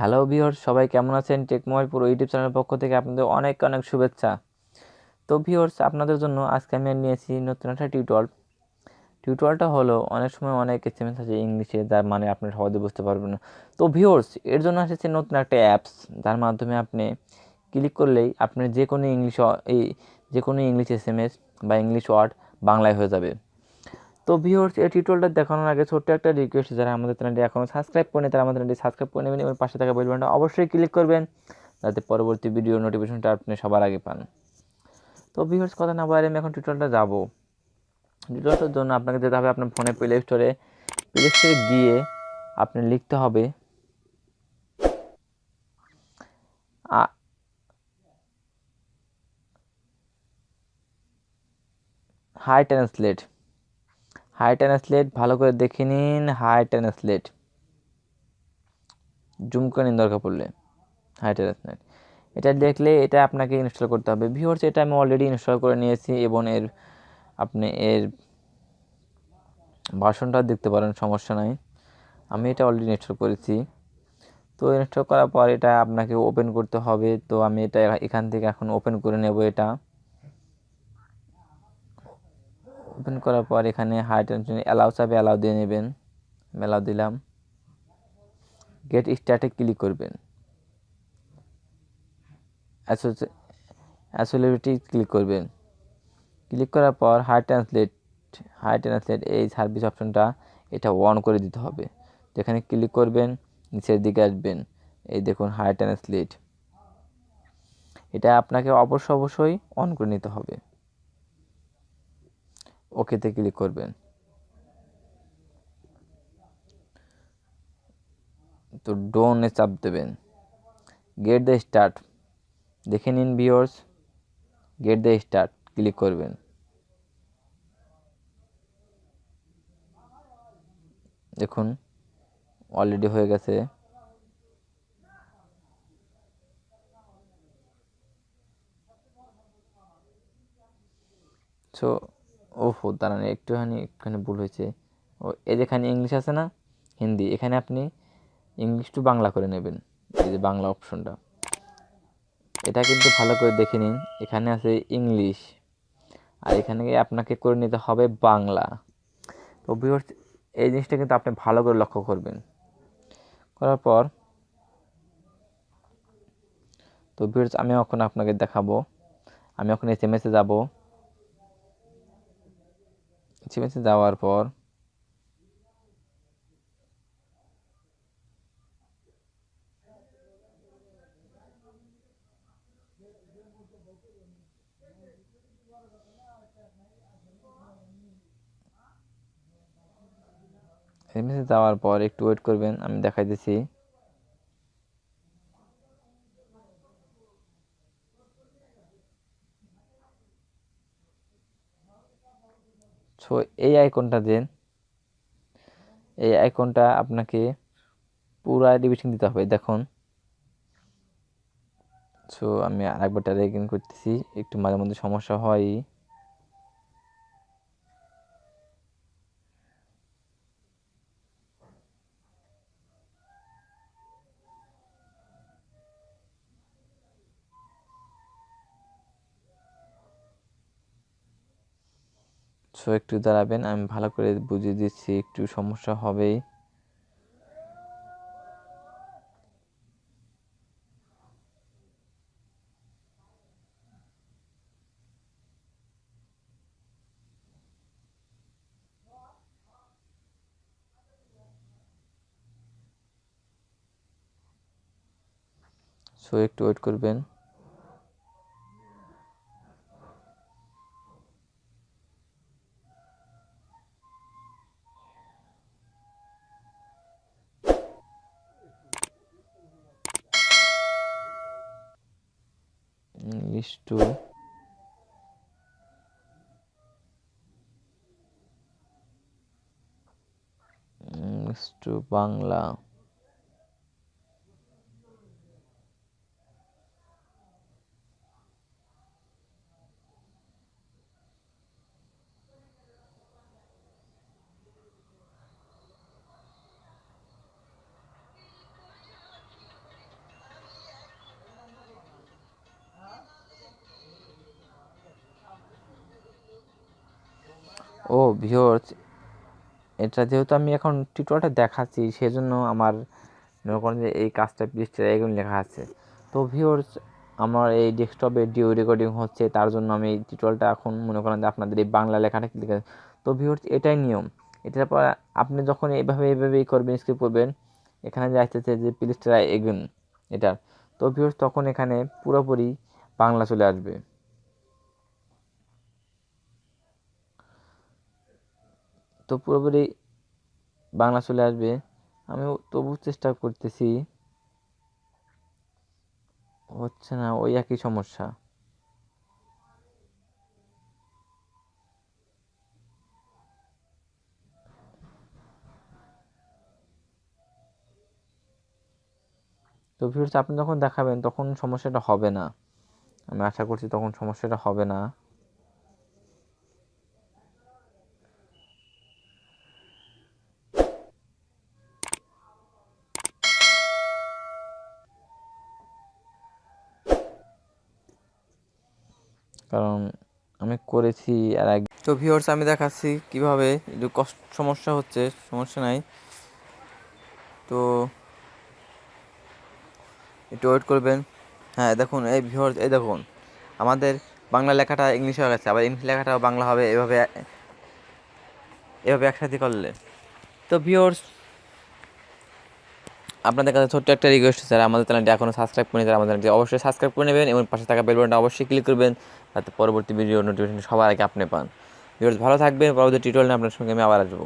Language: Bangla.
হ্যালো ভিওর সবাই কেমন আছেন? টেকমোবাইল পুরো ইউটিউব চ্যানেলের পক্ষ থেকে আপনাদের অনেক অনেক শুভেচ্ছা। তো ভিওর্স আপনাদের জন্য আজকে আমি নিয়েছি নতুন একটা টিউটোয়াল টিউটোয়ালটা হলো, অনেক সময় অনেক এসএমএস আছে ইংলিশে, যার মানে আপনি সহজে বুঝতে পারবেন না। তো ভিওর্স এর জন্য এসেছে নতুন একটা অ্যাপস যার মাধ্যমে আপনি ক্লিক করলেই আপনি যে কোনো ইংলিশ, এই যে কোনো ইংলিশ এসএমএস বা ইংলিশ ওয়ার্ড বাংলায় হয়ে যাবে। তো ভিউর্স এই টিউটোরিয়ালটা দেখানোর আগে ছোট্ট একটা রিকোয়েস্ট যারা আমাদের চ্যানেলটি এখনও সাবস্ক্রাইব করেনি, তারা আমাদের চ্যানেলটি সাবস্ক্রাইব করে নেবেন এবং পাশে থাকা বেল বাটনটা অবশ্যই ক্লিক করবেন, যাতে পরবর্তী ভিডিও নোটিফিকেশনটা আপনি সবার আগে পান। তো ভিউর্স কথা না বাইরে আমি এখন টিউটোরিয়ালটা যাব। টিউটোরিয়ালটার জন্য আপনাকে যেতে হবে আপনার ফোনে প্লে স্টোরে প্লে স্টোরে গিয়ে আপনি লিখতে হবে হাই ট্রান্সলেট হাই ট্রান্সলেট ভালো করে দেখে নিন হাই ট্রান্সলেট জুম করে নিন দরকার পড়লে হাই ট্রান্সলেট এটা দেখলে এটা আপনাকে ইনস্টল করতে হবে। ভিওর্স এটা আমি অলরেডি ইনস্টল করে নিয়েছি এবং এর, আপনি এর ভাষণটা দেখতে পারেন, সমস্যা নাই। আমি এটা অলরেডি ইনস্টল করেছি। তো ইনস্টল করার পর এটা আপনাকে ওপেন করতে হবে। তো আমি এটা এখান থেকে এখন ওপেন করে নেব এটা। ওপেন করার পর এখানে হাই টেনশন অ্যালাউ চাবে অ্যালাউ দিয়ে নেবেন। অ্যালাউ দিলাম। গেট স্টার্টে ক্লিক করবেন। অ্যাসোলিবিটি ক্লিক করবেন। ক্লিক করার পর হাই ট্রান্সলেট হাই ট্রান্সলেট এই সার্ভিস অপশনটা এটা অন করে দিতে হবে। যেখানে ক্লিক করবেন, নিচের দিকে আসবেন। এই দেখুন হাই ট্রান্সলেট এটা আপনাকে অবশ্য অবশ্যই অন করে নিতে হবে। ওকেতে ক্লিক করবেন। তো ডোনে চাপ দেবেন। Get the start. দেখে নিন ভিওর্স গেট দ্য স্টার্ট। ক্লিক করবেন। দেখুন, অলরেডি হয়ে গেছে। সো ওহো, দাঁড়ান, একটুখানি একটুখানি ভুল হয়েছে। ও, এই যেখানে ইংলিশ আছে না? হিন্দি। এখানে আপনি ইংলিশ টু বাংলা করে নেবেন, এই যে বাংলা অপশনটা এটা কিন্তু ভালো করে দেখে নিন। এখানে আছে ইংলিশ আর এখানে আপনাকে করে নিতে হবে বাংলা। তো এই জিনিসটা কিন্তু আপনি ভালো করে লক্ষ্য করবেন। করার পর, তো ভিউর্স আমি এখন আপনাকে দেখাবো। আমি এখন এস এম এসে যাব। এসএমএসে যাওয়ার পর যাওয়ার পর একটু ওয়েট করবেন আমি দেখাই দিছি সো এই আইকনটা দেন। এই আইকনটা আপনাকে পুরা ডিভিশন দিতে হবে, দেখুন। সো আমি আরেকবার রেগিন করতেছি, একটু মাঝে মধ্যে সমস্যা হয়। সো একটু দাঁড়াবেন, আমি ভালো করে বুঝিয়ে দিচ্ছি একটু সমস্যা হবেই। সো একটু ওয়েট করবেন। English to English to Bangla ও ভিওর্স এটা যেহেতু আমি এখন টিউটোরিয়ালটা দেখাচ্ছি, সেজন্য আমার মনে করেন যে এই কাজটা পৃষ্ঠে এগুলো লেখা আছে। তো ভিওর্স আমার এই ডেস্কটপে ডিও রেকর্ডিং হচ্ছে, তার জন্য আমি এই টিউটোরিয়ালটা এখন মনে করেন যে আপনাদের এই বাংলা লেখাটা লিখে তো ভিওর্স এটাই নিয়ম। এটার পর আপনি যখন এইভাবে এইভাবেই করবেন স্ক্রিপ্ট করবেন, এখানে যে আসতেছে যে প্লিজ ট্রাই এগেন এটার তো ভিউর্স তখন এখানে পুরোপুরি বাংলা চলে আসবে। তো পুরোপুরি বাংলা চলে আসবে। আমি তবু চেষ্টা করতেছি। হচ্ছে না, ওই একই সমস্যা। তো ভিউর্স আপনি যখন দেখাবেন, তখন সমস্যাটা হবে না। আমি আশা করছি তখন সমস্যাটা হবে না। কারণ আমি করেছি আর এক তো ভিউয়ার্স আমি দেখাচ্ছি কীভাবে একটু কষ্ট, সমস্যা হচ্ছে, সমস্যা নাই। তো একটু ওয়েট করবেন। হ্যাঁ দেখুন, এই ভিউয়ার্স এই দেখুন, আমাদের বাংলা লেখাটা ইংলিশ হয়ে গেছে, আবার ইংলিশ লেখাটাও বাংলা হবে, এভাবে এভাবে একসাথে করলে। তো ভিউয়ার্স আপনাদের কাছে ছোট্ট একটা রিকোয়েস্ট স্যার আমাদের চ্যানেলটি এখনও সাবস্ক্রাইব করে নিতে আমাদের চ্যানেলটি অবশ্যই সাবস্ক্রাইব করে নেবেন এবং পাশে থাকা বেলবনটা অবশ্যই ক্লিক করবেন, যাতে পরবর্তী ভিডিও নোটিফিকেশন সবার আগে আপনি পান। ভিডিওস ভালো থাকবেন, পরবর্তী টিউটোরিয়াল আপনার সঙ্গে আমি আবার আসব।